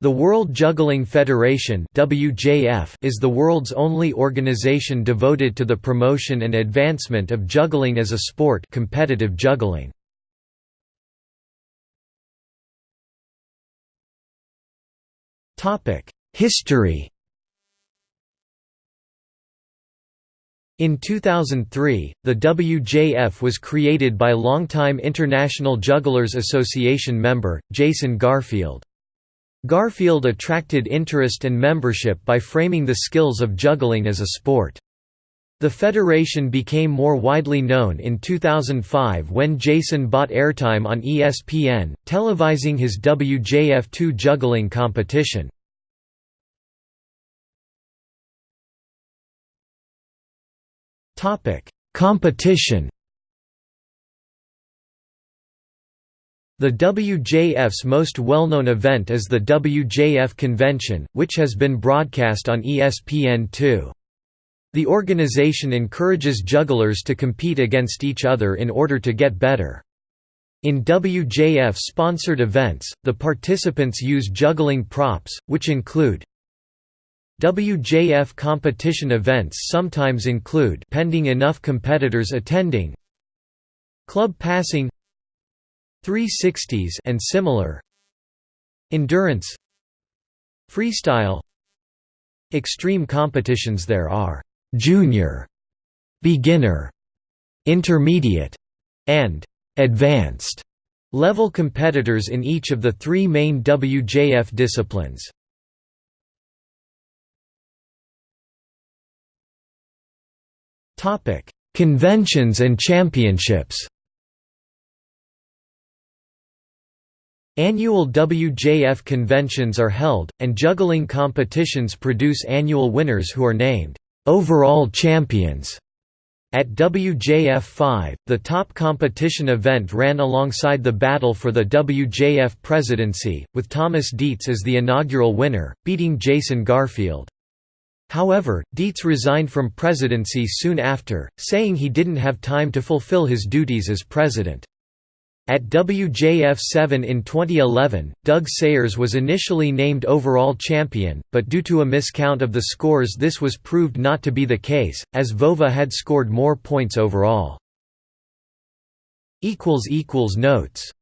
The World Juggling Federation (WJF) is the world's only organization devoted to the promotion and advancement of juggling as a sport, competitive juggling. Topic: History. In 2003, the WJF was created by longtime International Jugglers Association member, Jason Garfield. Garfield attracted interest and membership by framing the skills of juggling as a sport. The federation became more widely known in 2005 when Jason bought airtime on ESPN, televising his WJF2 juggling competition. Competition The WJF's most well-known event is the WJF Convention, which has been broadcast on ESPN2. The organization encourages jugglers to compete against each other in order to get better. In WJF-sponsored events, the participants use juggling props, which include WJF competition events sometimes include pending enough competitors attending club passing 360s and similar. Endurance. Freestyle. Extreme competitions. There are junior beginner intermediate and advanced level competitors in each of the three main WJF disciplines. Topic: Conventions and championships. Annual WJF conventions are held, and juggling competitions produce annual winners who are named overall champions. At WJF 5, the top competition event ran alongside the battle for the WJF presidency, with Thomas Dietz as the inaugural winner, beating Jason Garfield. However, Dietz resigned from presidency soon after, saying he didn't have time to fulfill his duties as president. At WJF7 in 2011, Doug Sayers was initially named overall champion, but due to a miscount of the scores this was proved not to be the case, as Vova had scored more points overall. Notes